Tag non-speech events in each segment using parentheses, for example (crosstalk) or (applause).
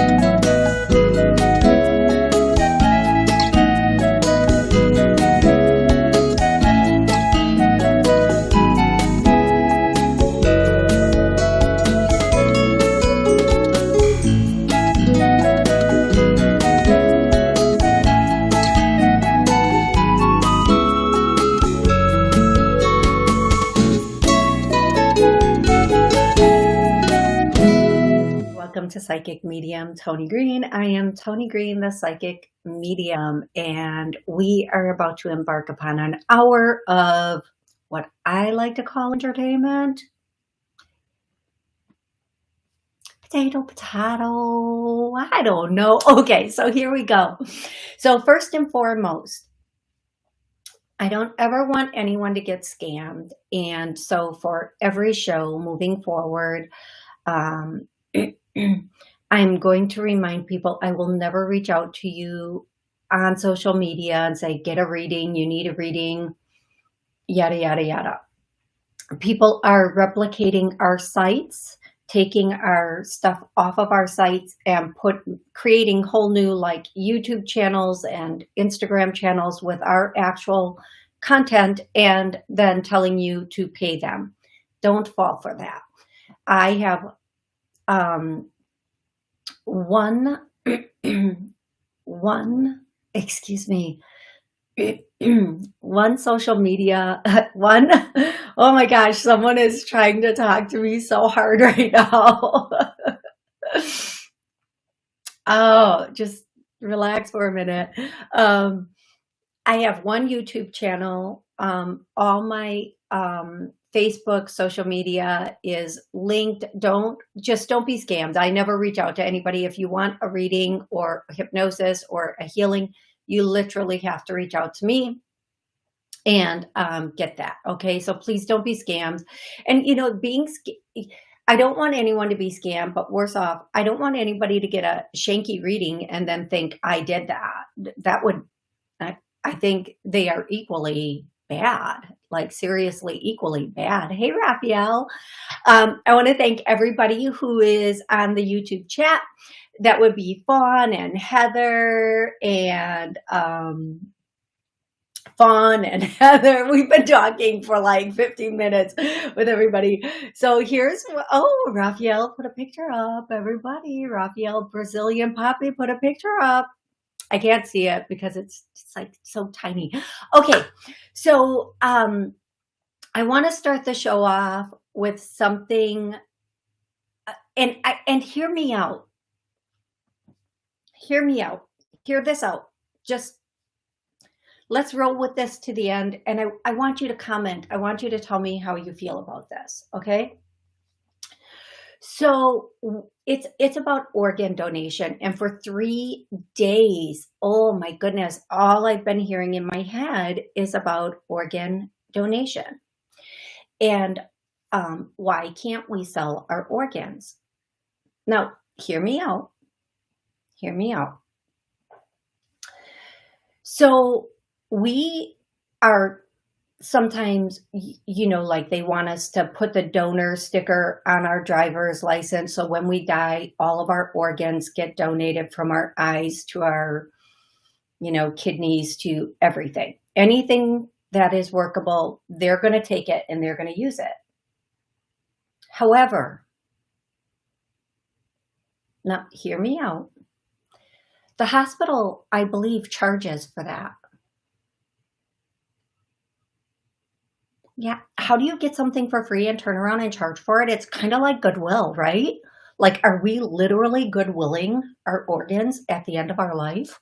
welcome to Psychic Medium Tony Green. I am Tony Green, the Psychic Medium, and we are about to embark upon an hour of what I like to call entertainment. Potato, potato, I don't know. Okay, so here we go. So first and foremost, I don't ever want anyone to get scammed. And so for every show moving forward, um, (clears throat) (clears throat) I'm going to remind people I will never reach out to you on social media and say, get a reading, you need a reading, yada, yada, yada. People are replicating our sites, taking our stuff off of our sites and put creating whole new like YouTube channels and Instagram channels with our actual content and then telling you to pay them. Don't fall for that. I have um, one, (clears throat) one, excuse me, (clears throat) one social media, (laughs) one, oh my gosh, someone is trying to talk to me so hard (laughs) right now. (laughs) oh, just relax for a minute. Um, I have one YouTube channel. Um, all my um, Facebook, social media is linked. Don't just don't be scammed. I never reach out to anybody. If you want a reading or a hypnosis or a healing, you literally have to reach out to me and um, get that. Okay. So please don't be scammed. And you know, being, I don't want anyone to be scammed, but worse off, I don't want anybody to get a shanky reading and then think I did that. That would, I, I think they are equally bad like seriously equally bad. Hey, Raphael. Um, I want to thank everybody who is on the YouTube chat. That would be Fawn and Heather and um, Fawn and (laughs) Heather. We've been talking for like 15 minutes with everybody. So here's, oh, Raphael put a picture up, everybody. Raphael Brazilian Poppy put a picture up. I can't see it because it's, it's like so tiny. Okay, so um, I want to start the show off with something, uh, and and hear me out. Hear me out. Hear this out. Just let's roll with this to the end. And I, I want you to comment. I want you to tell me how you feel about this. Okay. So it's it's about organ donation. And for three days, oh my goodness, all I've been hearing in my head is about organ donation. And um, why can't we sell our organs? Now, hear me out. Hear me out. So we are sometimes, you know, like they want us to put the donor sticker on our driver's license. So when we die, all of our organs get donated from our eyes to our, you know, kidneys to everything. Anything that is workable, they're going to take it and they're going to use it. However, now hear me out. The hospital, I believe, charges for that. Yeah. How do you get something for free and turn around and charge for it? It's kind of like Goodwill, right? Like, are we literally Goodwilling our organs at the end of our life?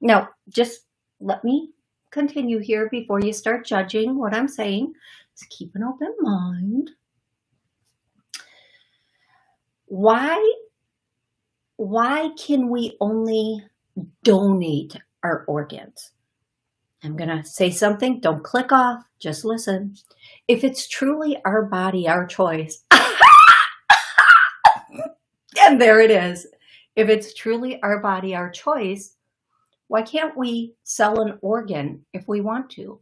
Now, just let me continue here before you start judging what I'm saying. Just keep an open mind. Why, why can we only donate our organs? I'm going to say something. Don't click off. Just listen. If it's truly our body, our choice, (laughs) and there it is. If it's truly our body, our choice, why can't we sell an organ if we want to?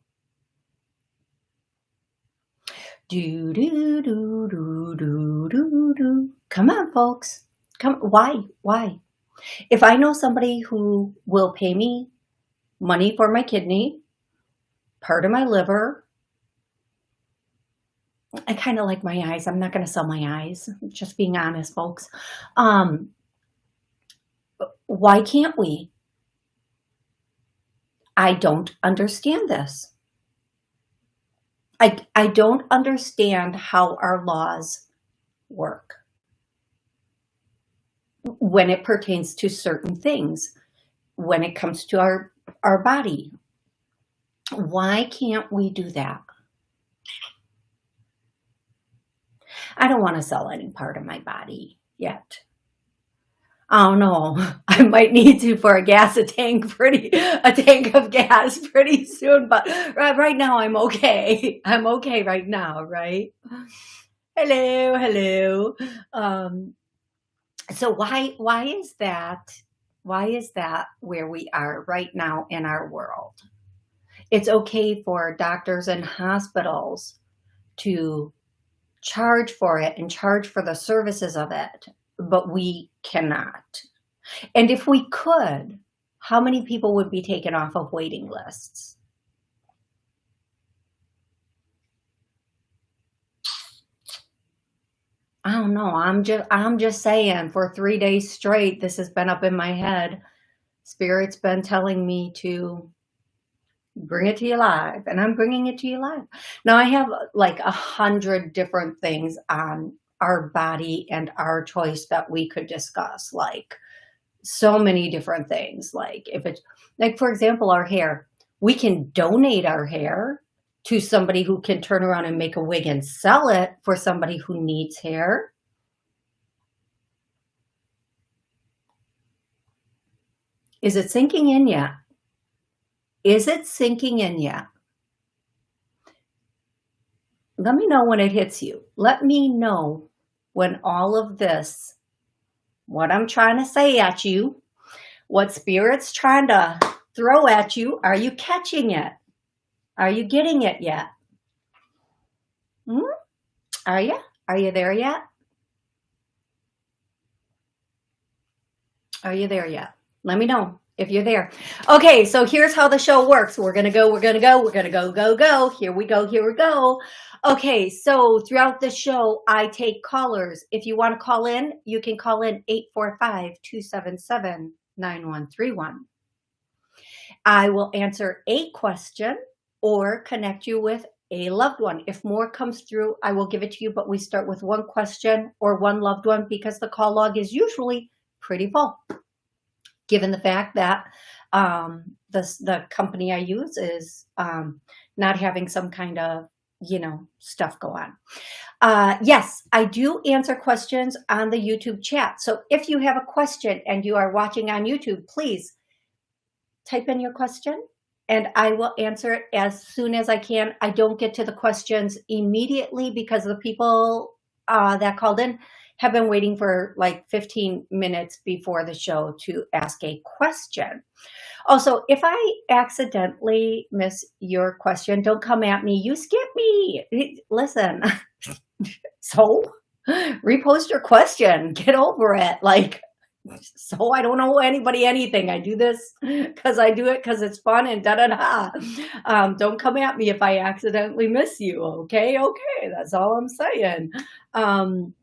Do, do, do, do, do, do, do. Come on, folks. Come, why? Why? If I know somebody who will pay me money for my kidney, part of my liver, I kind of like my eyes. I'm not going to sell my eyes. Just being honest, folks. Um, why can't we? I don't understand this. I, I don't understand how our laws work when it pertains to certain things, when it comes to our, our body. Why can't we do that? I don't want to sell any part of my body yet. Oh don't. (laughs) I might need to for a gas a tank pretty (laughs) a tank of gas (laughs) pretty soon, but right, right now I'm okay. I'm okay right now, right? Hello, hello. Um, so why why is that? Why is that where we are right now in our world? It's okay for doctors and hospitals to charge for it and charge for the services of it but we cannot. And if we could, how many people would be taken off of waiting lists? I don't know. I'm just I'm just saying for 3 days straight this has been up in my head. Spirit's been telling me to bring it to you live and I'm bringing it to you live. Now I have like a hundred different things on our body and our choice that we could discuss like so many different things like if it's like for example our hair we can donate our hair to somebody who can turn around and make a wig and sell it for somebody who needs hair. Is it sinking in yet? Is it sinking in yet? Let me know when it hits you. Let me know when all of this, what I'm trying to say at you, what spirit's trying to throw at you, are you catching it? Are you getting it yet? Hmm? Are you? Are you there yet? Are you there yet? Let me know if you're there. Okay, so here's how the show works. We're to go, we're to go, we're to go, go, go. Here we go, here we go. Okay, so throughout the show, I take callers. If you want to call in, you can call in 845-277-9131. I will answer a question or connect you with a loved one. If more comes through, I will give it to you, but we start with one question or one loved one because the call log is usually pretty full, given the fact that um, the, the company I use is um, not having some kind of you know, stuff go on. Uh, yes, I do answer questions on the YouTube chat. So if you have a question and you are watching on YouTube, please type in your question and I will answer it as soon as I can. I don't get to the questions immediately because the people uh, that called in have been waiting for like 15 minutes before the show to ask a question. Also, if I accidentally miss your question, don't come at me. You skip me. Listen, (laughs) so repost your question. Get over it. Like, so I don't know anybody anything. I do this because I do it because it's fun and da da da. Um, don't come at me if I accidentally miss you. Okay, okay, that's all I'm saying. Um,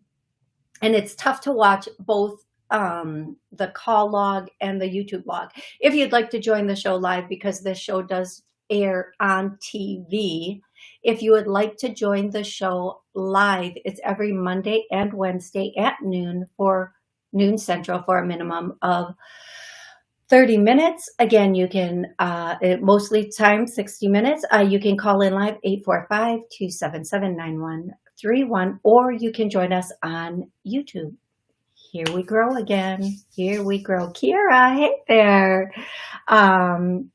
and it's tough to watch both um, the call log and the YouTube log. If you'd like to join the show live, because this show does air on TV, if you would like to join the show live, it's every Monday and Wednesday at noon for noon central for a minimum of 30 minutes. Again, you can, uh, mostly time 60 minutes. Uh, you can call in live 845-277-9131 or you can join us on YouTube. Here we grow again. Here we grow. Kira, hey there. Um,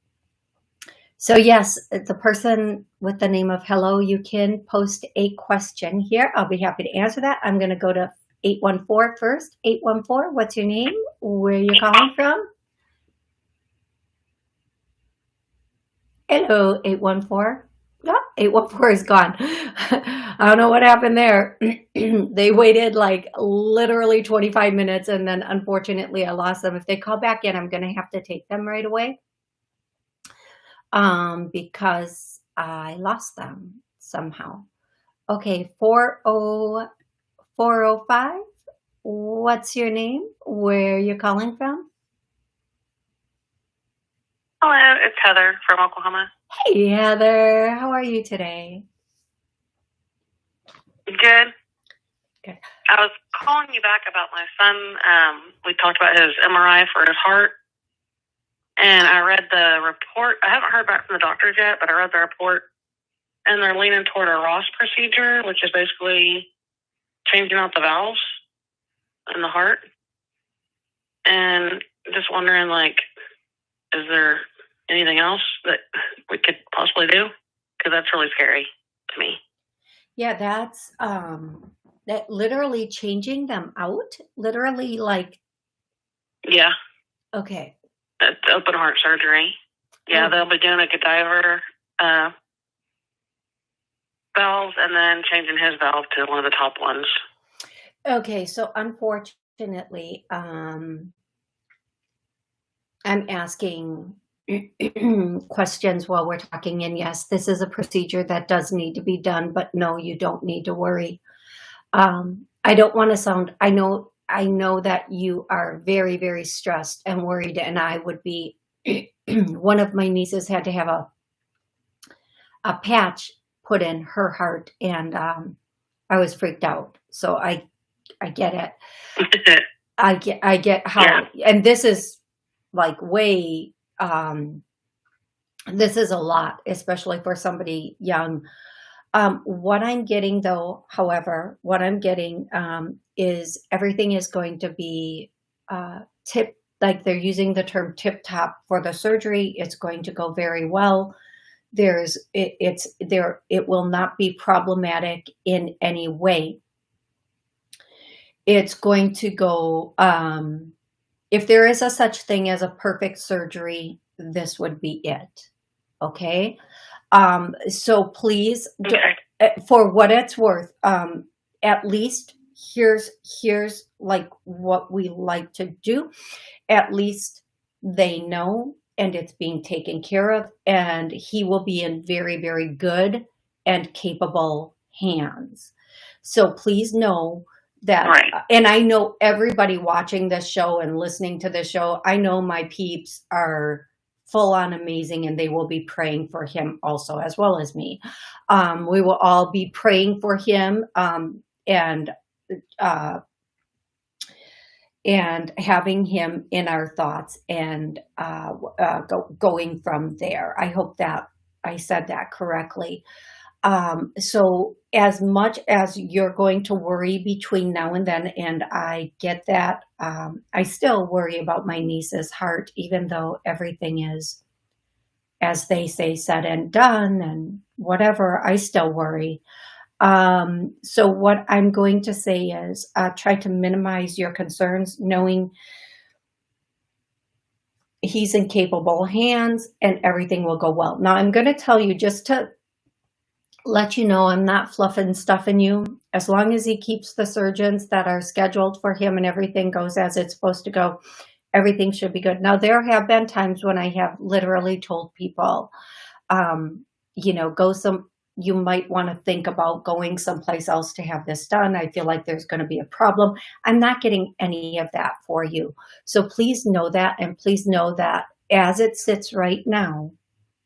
so yes, the person with the name of hello, you can post a question here. I'll be happy to answer that. I'm going to go to 814 first. 814, what's your name? Where are you calling from? Hello, 814. Yeah, 814 is gone. (laughs) I don't know what happened there. (clears throat) they waited like literally 25 minutes and then unfortunately I lost them. If they call back in, I'm going to have to take them right away um, because I lost them somehow. Okay, 40, 405. What's your name? Where are you calling from? Hello, it's Heather from Oklahoma. Hey, Heather. How are you today? Good. Good. I was calling you back about my son. Um, we talked about his MRI for his heart, and I read the report. I haven't heard back from the doctors yet, but I read the report, and they're leaning toward a Ross procedure, which is basically changing out the valves in the heart. And just wondering, like, is there anything else that we could possibly do? Because that's really scary to me. Yeah, that's um that literally changing them out. Literally like Yeah, okay. it's open heart surgery. Yeah, Oh. they'll be doing a cadaver uh, valve and then changing his valve to one of the top ones. Okay, so unfortunately, um I'm asking (clears throat) questions while we're talking and yes, this is a procedure that does need to be done, but no, you don't need to worry. Um I don't want to sound I know I know that you are very very stressed and worried and I would be (clears throat) one of my nieces had to have a a patch put in her heart and um I was freaked out. So I I get it. I get I get how and this is like way um this is a lot, especially for somebody young. Um what I'm getting though, however, what I'm getting um is everything is going to be uh tip like they're using the term tip top for the surgery. It's going to go very well. There's it, it's there it will not be problematic in any way. It's going to go um if there is a such thing as a perfect surgery this would be it okay? Um so please uh, for what it's worth um at least here's here's like what we like to do. At least they know and it's being taken care of and he will be in very very good and capable hands so please know that Right. and i know everybody watching this show and listening to this show i know my peeps are full on amazing and they will be praying for him also as well as me um, we will all be praying for him um, and uh, and having him in our thoughts and uh, uh, go, going from there. I hope that I said that correctly. Um, so as much as you're going to worry between now and then, and I get that, um, I still worry about my niece's heart, even though everything is, as they say, said and done and whatever, I still worry. Um, so what I'm going to say is uh, try to minimize your concerns, knowing he's in capable hands and everything will go well. Now I'm going to tell you just to let you know I'm not fluffing stuffing you. As long as he keeps the surgeons that are scheduled for him and everything goes as it's supposed to go, everything should be good. Now there have been times when I have literally told people, um, you know, go some, you might want to think about going someplace else to have this done. I feel like there's going to be a problem. I'm not getting any of that for you. So please know that. And please know that as it sits right now,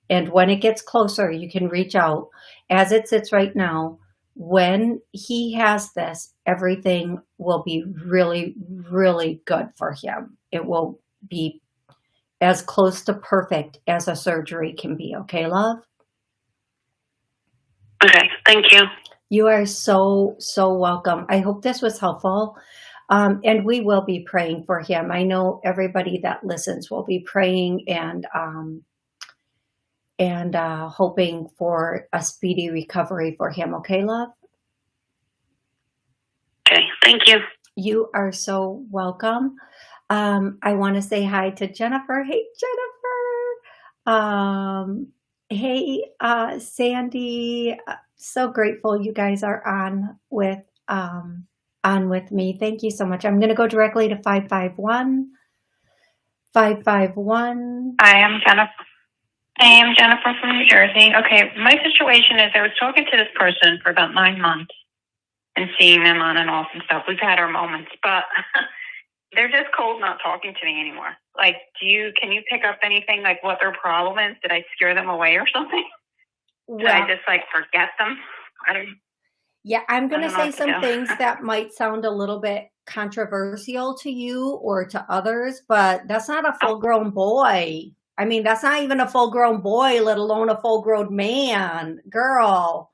and when it gets closer, you can reach out. As it sits right now, when he has this, everything will be really, really good for him. It will be as close to perfect as a surgery can be. Okay, love? Okay. Thank you. You are so, so welcome. I hope this was helpful. Um, and we will be praying for him. I know everybody that listens will be praying and um, and uh, hoping for a speedy recovery for him. Okay, love? Okay. Thank you. You are so welcome. Um, I want to say hi to Jennifer. Hey, Jennifer. Um, Hey, uh, Sandy, uh, so grateful you guys are on with um, on with me. Thank you so much. I'm going to go directly to 551. 551. I am Jennifer. I am Jennifer from New Jersey. Okay, my situation is I was talking to this person for about nine months and seeing them on and off and stuff. We've had our moments, but (laughs) they're just cold not talking to me anymore. Like, do you can you pick up anything like what their problem is? Did I scare them away or something? (laughs) Did I just like forget them? I don't. yeah, I'm going to say what to some things (laughs) that might sound a little bit controversial to you or to others, but that's not a Oh. full grown boy. I mean, that's not even a full grown boy, let alone a full grown man, girl.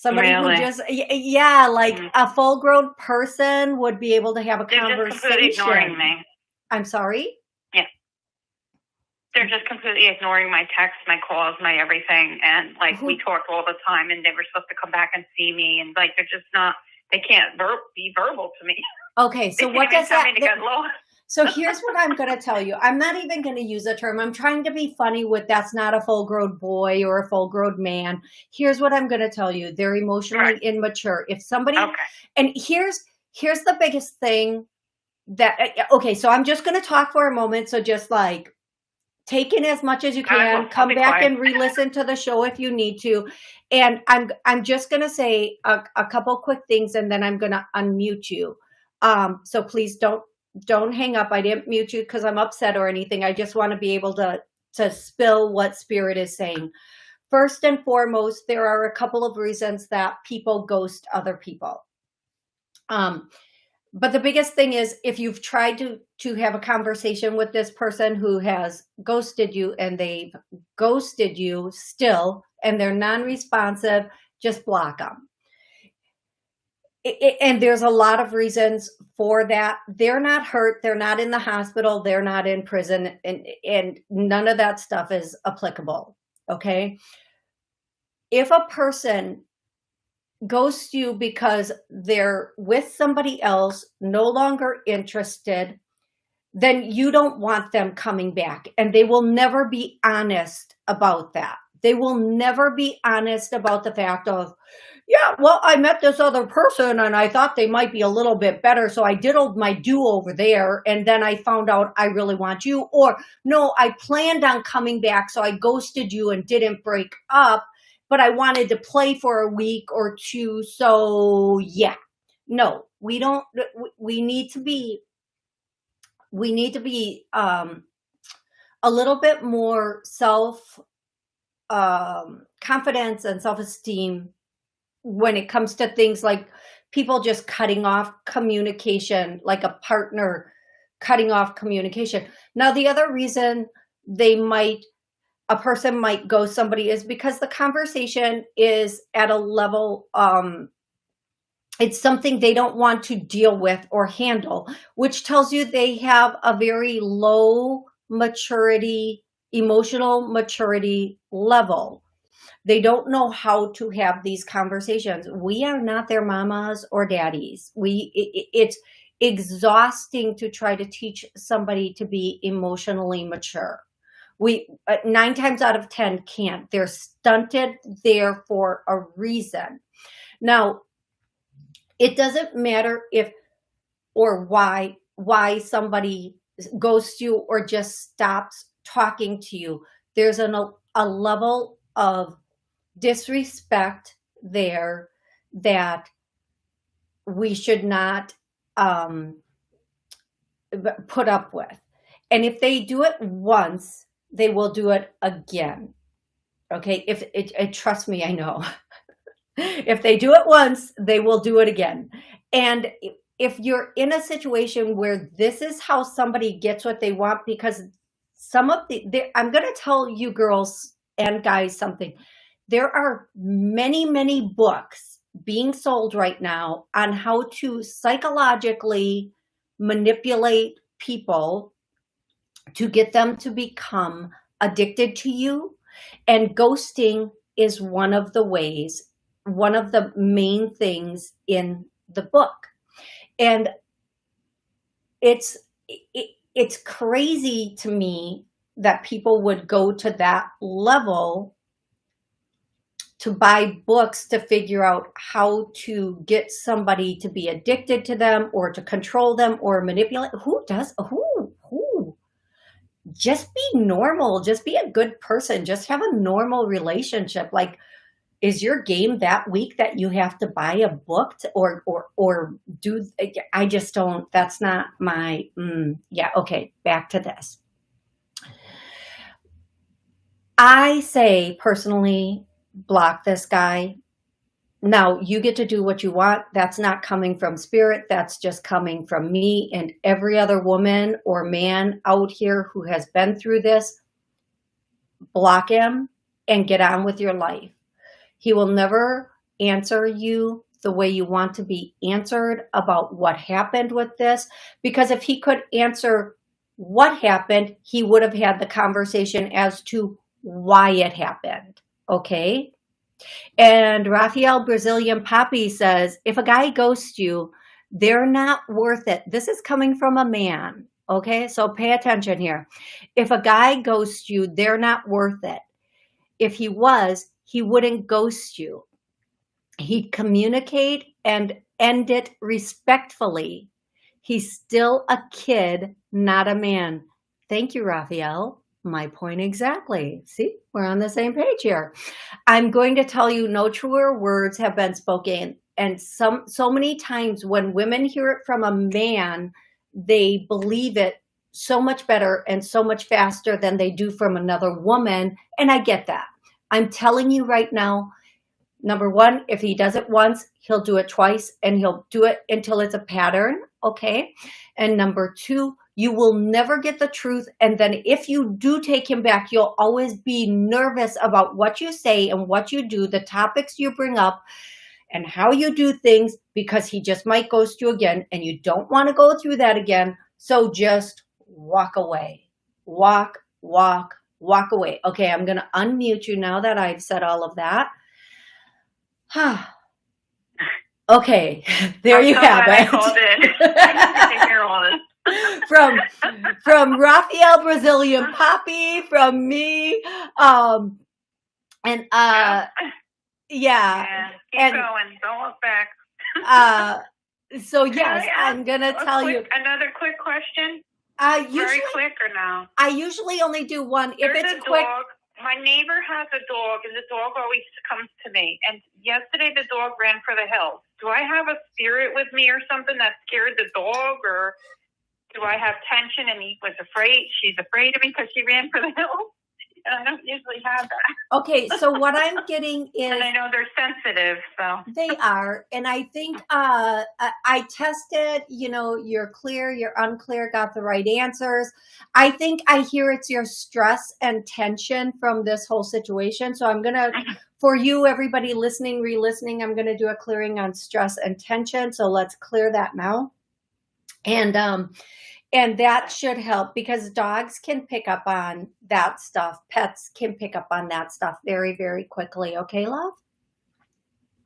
Somebody Really? who just, yeah, like Mm. a full grown person would be able to have a They're completely ignoring conversation. me. I'm sorry? Yeah. They're just completely ignoring my texts, my calls, my everything, and like we Who- talked all the time, and they were supposed to come back and see me, and like they're just not. They can't ver- be verbal to me. Okay, (laughs) so what does tell that, me to get lost. so here's what I'm going to tell you. I'm not even going to use a term. I'm trying to be funny with that's not a full grown boy or a full grown man. Here's what I'm going to tell you. They're emotionally Right. immature. If somebody, Okay. and here's, here's the biggest thing that, uh, okay, so I'm just going to talk for a moment. So just like, take in as much as you can come back quiet. and re-listen to the show if you need to and i'm i'm just going to say a, a couple quick things and then i'm going to unmute you um so please don't don't hang up. I didn't mute you because i'm upset or anything. I just want to be able to to spill what spirit is saying. First and foremost there are a couple of reasons that people ghost other people. Um but the biggest thing is if you've tried to to have a conversation with this person who has ghosted you and they've ghosted you still and they're non-responsive just block them and there's a lot of reasons for that. They're not hurt. They're not in the hospital. They're not in prison. And and none of that stuff is applicable okay? If a person ghosts you because they're with somebody else, no longer interested, then you don't want them coming back. And they will never be honest about that. They will never be honest about the fact of, yeah, well, I met this other person and I thought they might be a little bit better. So I diddled my do over there. And then I found out I really want you. Or no, I planned on coming back. So I ghosted you and didn't break up but I wanted to play for a week or two. So yeah, no, we don't, we need to be, we need to be, um, a little bit more self, um, confidence and self-esteem when it comes to things like people just cutting off communication, like a partner cutting off communication. Now, the other reason they might a person might go somebody is because the conversation is at a level um it's something they don't want to deal with or handle which tells you they have a very low maturity emotional maturity level they don't know how to have these conversations. We are not their mamas or daddies. We it, it's exhausting to try to teach somebody to be emotionally mature. We uh, nine times out of ten can't. They're stunted there for a reason. Now it doesn't matter if or why why somebody goes you or just stops talking to you. There's an, a level of disrespect there that we should not um, put up with and if they do it once they will do it again. Okay, if it, it, trust me, I know. (laughs) if they do it once, they will do it again. And if you're in a situation where this is how somebody gets what they want, because some of the, I'm going to tell you girls and guys something. There are many, many books being sold right now on how to psychologically manipulate people to get them to become addicted to you. And ghosting is one of the ways, one of the main things in the book. And it's, it, it's crazy to me that people would go to that level to buy books to figure out how to get somebody to be addicted to them or to control them or manipulate. Who does, who, who? Just be normal. Just be a good person. Just have a normal relationship. Like, is your game that weak that you have to buy a book to, or or or do I just don't that's not my mm, yeah okay back to this I say personally block this guy now you get to do what you want that's not coming from spirit that's just coming from me and every other woman or man out here who has been through this block him and get on with your life he will never answer you the way you want to be answered about what happened with this. Because if he could answer what happened, he would have had the conversation as to why it happened. Okay. And Raphael Brazilian Poppy says, if a guy ghosts you, they're not worth it. This is coming from a man. Okay. So pay attention here. If a guy ghosts you, they're not worth it. If he was, he wouldn't ghost you. He'd communicate and end it respectfully. He's still a kid, not a man. Thank you, Raphael. My point exactly. See, we're on the same page here. I'm going to tell you no truer words have been spoken. And some so many times when women hear it from a man, they believe it so much better and so much faster than they do from another woman. And I get that. I'm telling you right now, number one, if he does it once, he'll do it twice and he'll do it until it's a pattern. Okay. And number two, you will never get the truth. And then if you do take him back, you'll always be nervous about what you say and what you do, the topics you bring up and how you do things because he just might ghost you again and you don't want to go through that again. So just walk away, walk, walk, walk away. Okay, I'm going to unmute you now that I've said all of that. (sighs) okay, (laughs) there you have it. (laughs) (laughs) from from Raphael Brazilian Poppy, from me, um, and uh, yeah, yeah. keep and, going. Don't look back. uh, so (laughs) yes, I'm gonna tell quick, you another quick question. Uh, usually, Very quick or no? I usually only do one. If it's a quick, dog. My neighbor has a dog, and the dog always comes to me. And yesterday, the dog ran for the hills. Do I have a spirit with me or something that scared the dog, or do I have tension and he was afraid? She's afraid of me because she ran for the hills. And I don't usually have that. okay. So what I'm (laughs) getting is And I know they're sensitive, so They are. And I think uh, I, I tested, you know, you're clear, you're unclear, got the right answers. I think I hear it's your stress and tension from this whole situation. So I'm going to, for you, everybody listening, re-listening, I'm going to do a clearing on stress and tension. So let's clear that now. And, um, and that should help because dogs can pick up on that stuff. Pets can pick up on that stuff very, very quickly. Okay, love?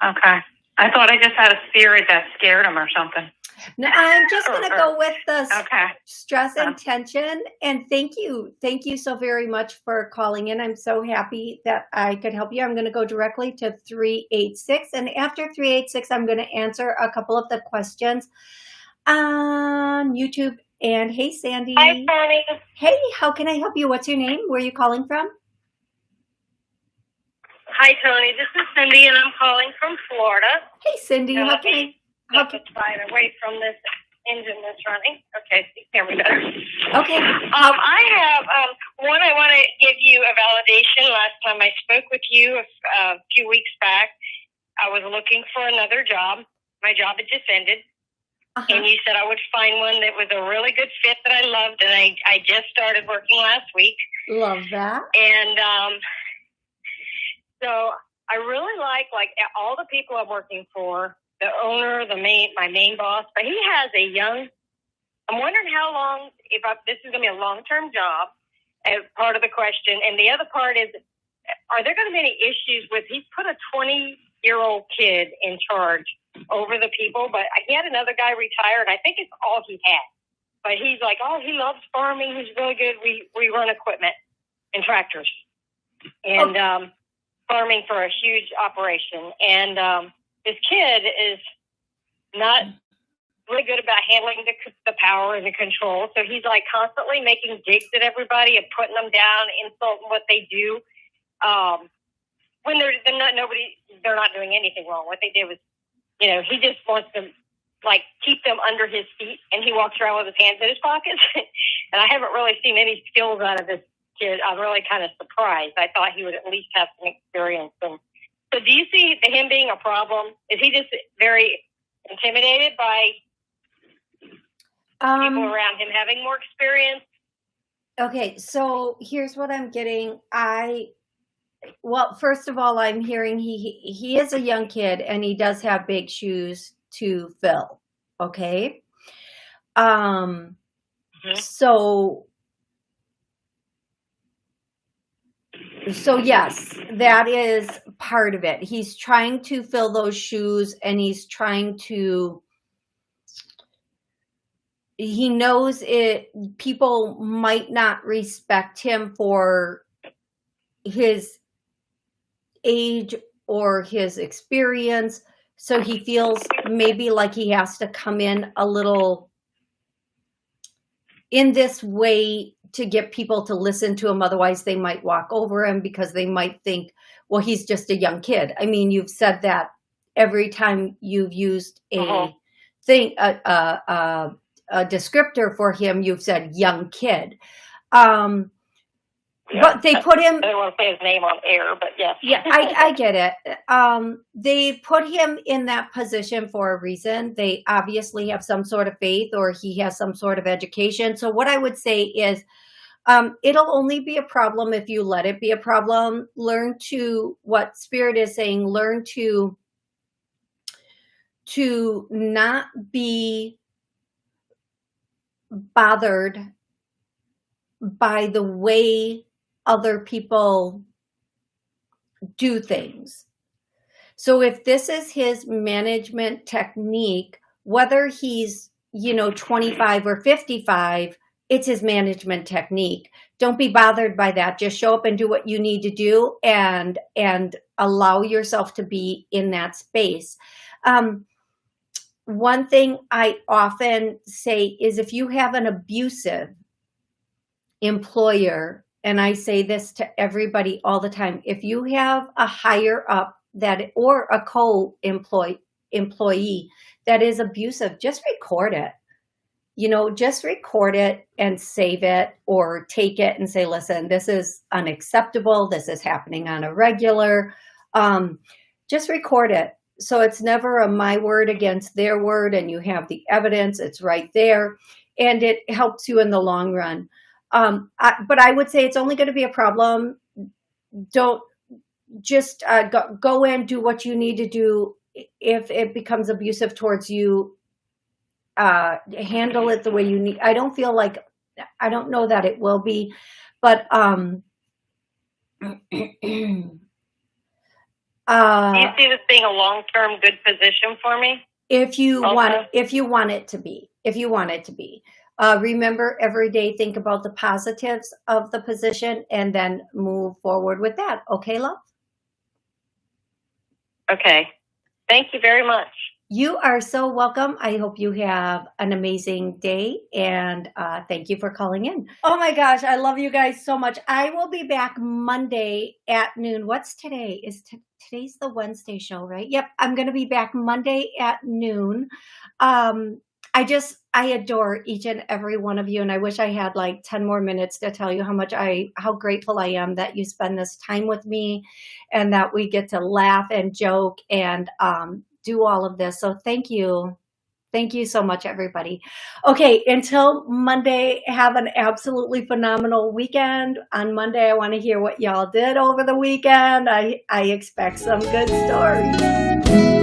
okay. I thought I just had a spirit that scared him or something. No, I'm just going to go (laughs) with the Okay. stress and tension. And thank you. Thank you so very much for calling in. I'm so happy that I could help you. I'm going to go directly to 386. And after 386, I'm going to answer a couple of the questions on YouTube. And hey, Sandy. Hi, Connie. Hey, how can I help you? What's your name? Where are you calling from? Hi, Tony. This is Cindy, and I'm calling from Florida. Hey, Cindy. Now, How can I, how can, away from this engine that's running. Okay, you can hear me better. okay. Um, I have um, one. I want to give you a validation. Last time I spoke with you a, a few weeks back, I was looking for another job. My job had just ended, Uh-huh. and you said I would find one that was a really good fit that I loved, and I I just started working last week. Love that. And um, so I really like like all the people I'm working for, the owner, the main my main boss, but he has a young. I'm wondering how long if I, this is going to be a long term job. As part of the question, and the other part is, are there going to be any issues with? He's put a 20 year old kid in charge over the people, but he had another guy retire, and I think it's all he had. But he's like, oh, he loves farming. He's really good. We we run equipment and tractors. And um, farming for a huge operation, and um, this kid is not really good about handling the, the power and the control. So he's like constantly making digs at everybody and putting them down, insulting what they do. Um, when they're, they're not nobody, they're not doing anything wrong. What they did was, you know, he just wants to like keep them under his feet, and he walks around with his hands in his pockets. (laughs) and I haven't really seen any skills out of this kid. I'm really kind of surprised. I thought he would at least have some experience. And so, do you see him being a problem? Is he just very intimidated by Um, people around him having more experience? Okay, so here's what I'm getting. I well, first of all, I'm hearing he he is a young kid and he does have big shoes to fill. Okay. Um Mhm. so so yes, that is part of it. He's trying to fill those shoes and he's trying to he knows it people might not respect him for his age or his experience. So he feels maybe like he has to come in a little in this way to get people to listen to him. Otherwise they might walk over him because they might think well he's just a young kid. I mean you've said that every time you've used a Uh-huh. thing a, a, a, a descriptor for him you've said young kid. Um but they put him I don't want to say his name on air, but yes. yeah I, I get it. Um they put him in that position for a reason. They obviously have some sort of faith or he has some sort of education. So what i would say is um it'll only be a problem if you let it be a problem. Learn to what spirit is saying learn to to not be bothered by the way other people do things. So if this is his management technique, whether he's, you know, 25 or 55, it's his management technique. Don't be bothered by that. Just show up and do what you need to do and and allow yourself to be in that space. Um, one thing I often say is if you have an abusive employer, and I say this to everybody all the time, if you have a higher up that or a co-employee employee that is abusive, just record it. You know, just record it and save it or take it and say, listen, this is unacceptable. This is happening on a regular. Um, just record it. So it's never a my word against their word and you have the evidence, it's right there. And it helps you in the long run. Um, I, but I would say it's only going to be a problem. Don't just uh, go, go in, do what you need to do. If it becomes abusive towards you, uh, handle it the way you need. I don't feel like, I don't know that it will be, but um, (clears throat) uh, Do you see this being a long-term good position for me? if you want if you want it to be if you want it to be uh, remember every day think about the positives of the position and then move forward with that. Okay love? Okay. Thank you very much. you are so welcome. I hope you have an amazing day and uh, thank you for calling in. Oh my gosh i love you guys so much. I will be back monday at noon. What's today? Is t- today's the wednesday show right? Yep i'm gonna be back monday at noon. Um i just i adore each and every one of you and i wish i had like 10 more minutes to tell you how much i how grateful i am that you spend this time with me and that we get to laugh and joke and um do all of this. So thank you. Thank you so much, everybody. Okay, until Monday, have an absolutely phenomenal weekend. On Monday, I want to hear what y'all did over the weekend. I, I expect some good stories.